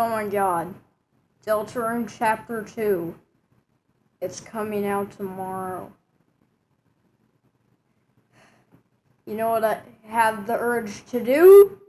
Oh my god. Deltarune Chapter 2. It's coming out tomorrow. You know what I have the urge to do?